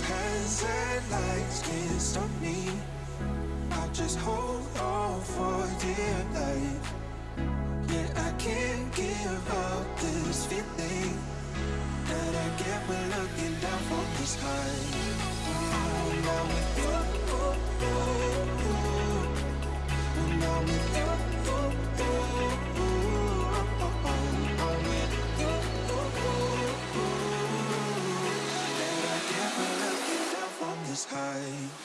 Those headlights can't stop me. I'll just hold on for dear life. Yeah, I can't give up this feeling That I get when looking down from this high When I'm with you this high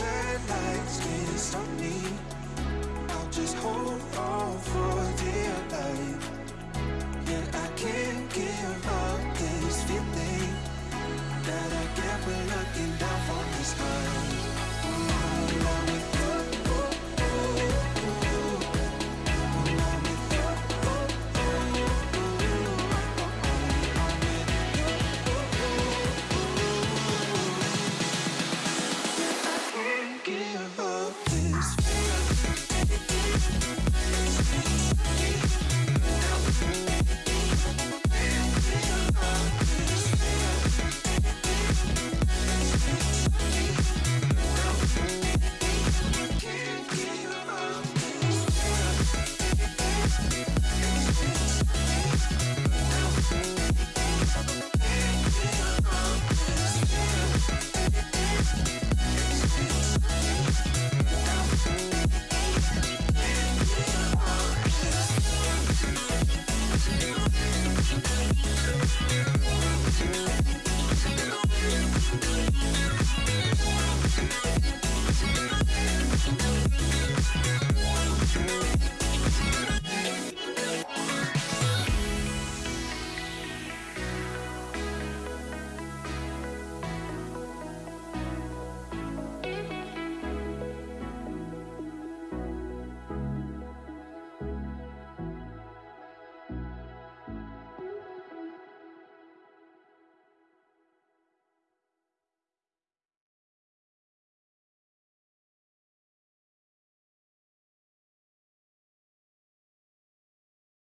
headlights can't stop